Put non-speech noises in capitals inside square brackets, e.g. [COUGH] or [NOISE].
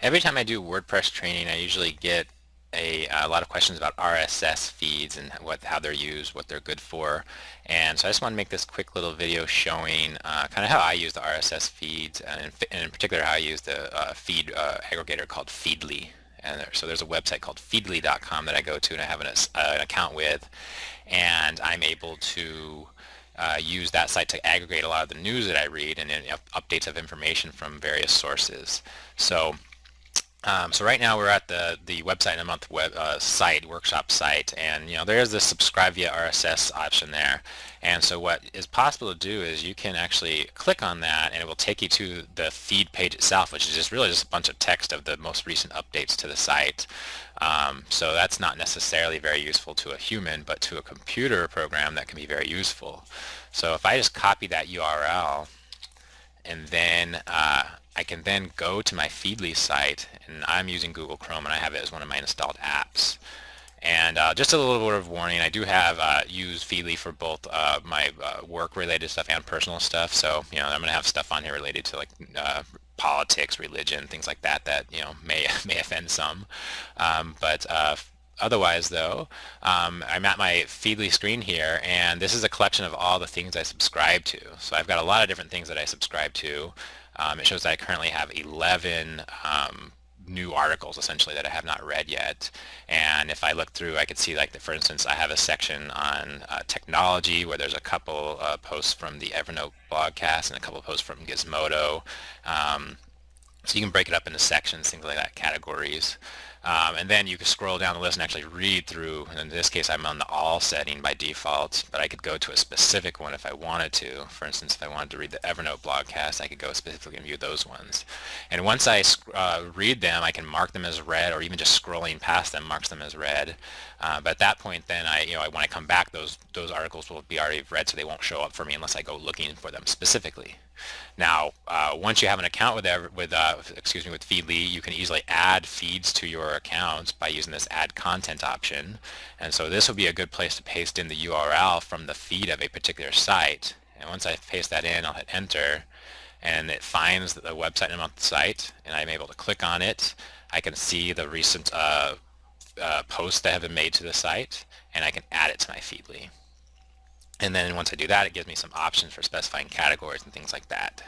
Every time I do WordPress training, I usually get a, a, lot of questions about RSS feeds and what how they're used, what they're good for. And so I just want to make this quick little video showing uh, kind of how I use the RSS feeds and in, and in particular how I use the uh, feed uh, aggregator called Feedly. And there, so there's a website called feedly.com that I go to and I have an, uh, an account with and I'm able to uh, use that site to aggregate a lot of the news that I read and, and updates of information from various sources. So um, so right now we're at the the website in a month web uh, site workshop site and you know there's the subscribe via RSS option there. And so what is possible to do is you can actually click on that and it will take you to the feed page itself which is just really just a bunch of text of the most recent updates to the site. Um, so that's not necessarily very useful to a human but to a computer program that can be very useful. So if I just copy that URL and then uh, I can then go to my Feedly site, and I'm using Google Chrome, and I have it as one of my installed apps. And uh, just a little word of warning, I do have uh, used Feedly for both uh, my uh, work-related stuff and personal stuff. So, you know, I'm going to have stuff on here related to like uh, politics, religion, things like that that, you know, may, [LAUGHS] may offend some. Um, but otherwise though, um, I'm at my Feedly screen here and this is a collection of all the things I subscribe to. So I've got a lot of different things that I subscribe to. Um, it shows that I currently have 11 um, new articles essentially that I have not read yet. And if I look through, I could see like, the, for instance, I have a section on uh, technology where there's a couple uh, posts from the Evernote blogcast and a couple posts from Gizmodo. Um, so you can break it up into sections, things like that, categories. Um, and then you can scroll down the list and actually read through. In this case, I'm on the all setting by default, but I could go to a specific one if I wanted to. For instance, if I wanted to read the Evernote blogcast, I could go specifically and view those ones. And once I uh, read them, I can mark them as read, or even just scrolling past them marks them as read. Uh, but at that point, then I, you know, when I come back, those those articles will be already read, so they won't show up for me unless I go looking for them specifically. Now, uh, once you have an account with with uh, excuse me with Feedly, you can easily add feeds to your account by using this Add Content option. And so this will be a good place to paste in the URL from the feed of a particular site. And once I paste that in, I'll hit Enter, and it finds the website name on the site, and I'm able to click on it. I can see the recent uh, uh, posts that have been made to the site, and I can add it to my Feedly. And then once I do that, it gives me some options for specifying categories and things like that.